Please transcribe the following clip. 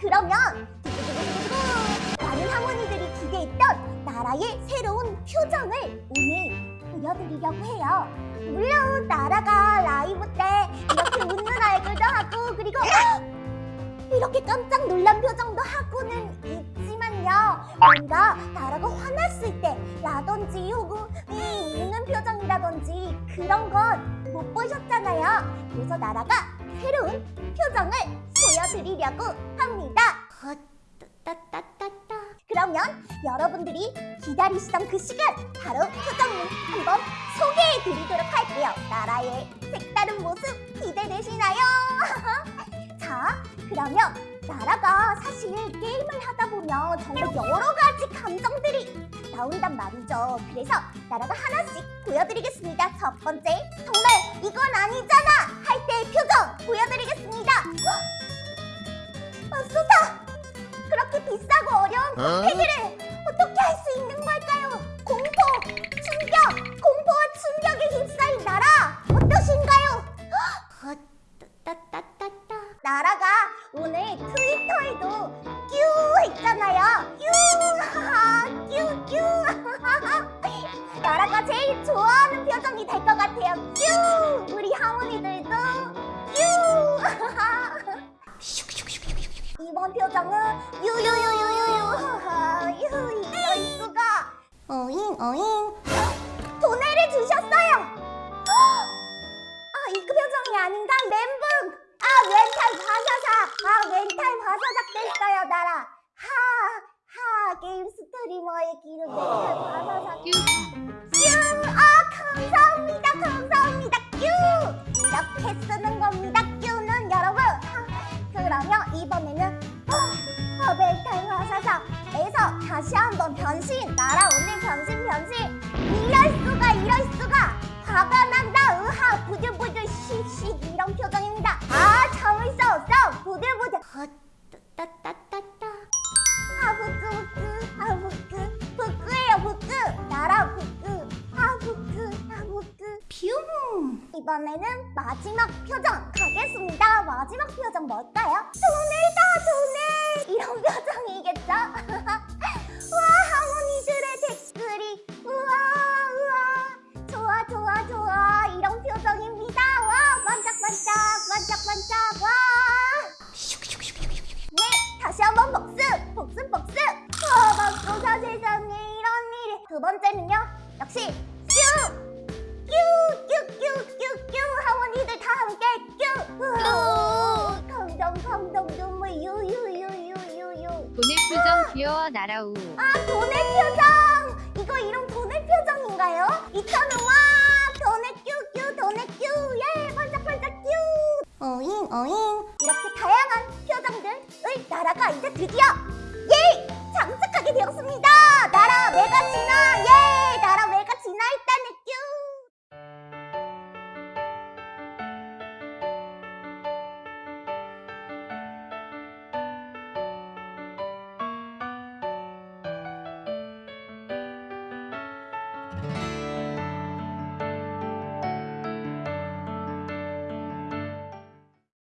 그러면 두구두구두구두구 많은 할머니들이 기대했던 나라의 새로운 표정을 오늘 보여드리려고 해요. 물론 나라가 라이브 때 이렇게 웃는 얼굴도 하고 그리고 이렇게 깜짝 놀란 표정도 하고는 있지만요. 뭔가 나라가 화났을 때라든지 혹은 이 웃는 표정이라든지 그런 건 못 보셨잖아요. 그래서 나라가 새로운 표정을 보여드리려고 합니다. 따따따따. 그러면 여러분들이 기다리시던 그 시간 바로 표정을 한번 소개해 드리도록 할게요. 나라의 색다른 모습 기대되시나요? 자, 그러면 나라가 사실 게임을 하다 보면 정말 여러 가지 감정들이 나온단 말이죠. 그래서 나라가 하나씩 보여드리겠습니다. 첫 번째, 정말 이건 아니잖아 할 때의 표정 보여드리겠습니다. 비싸고 어려운 어? 패드를 어떻게 할 수 있는 걸까요? 공포, 충격, 공포와 충격에 휩싸인 나라 어떠신가요? 나라가 오늘 트위터에도 뀨 했잖아요. 뀨, 뀨, 뀨. 나라가 제일 좋아하는 표정이 될 것 같아요. 뀨, 이번 표정은 유유유유유유. 유 이럴 수가 어잉 어잉. 돈을 주셨어요. 아 이그 표정이 아닌가? 멘붕. 아 멘탈 바사삭 아 멘탈 바사삭 됐어요 나라. 하하 게임 스트리머의 기름 멘탈 바사삭 이번에는 어, 멘탈 화사삭에서 다시 한번 변신 오늘 변신 변신. 이럴 수가 이럴 수가. 화가 난다 으하. 부들부들 씩씩. 이런 표정입니다. 아 참을 수 없어. 부들부들 이번에는 마지막 표정 가겠습니다 마지막 표정 뭘까요? 돈을 다 돈을 이런 표정이겠죠? 와 할머니들의 댓글이 우와 우와 좋아 좋아 좋아 이런 표정입니다 와 반짝반짝 반짝반짝 와 네, 다시 한번 복습! 복습, 복습! 아, 막고사 세상에 이런 일이. 두 번째는요, 역시 돈의 표정 귀여워 나라우. 아, 돈의 표정! 이거 이름 돈의 표정인가요? 이천은 와! 돈의 뀨! 뀨! 돈의 뀨! 예! 반짝반짝 뀨! 어잉 어잉 이렇게 다양한 표정들을 나라가 이제 드디어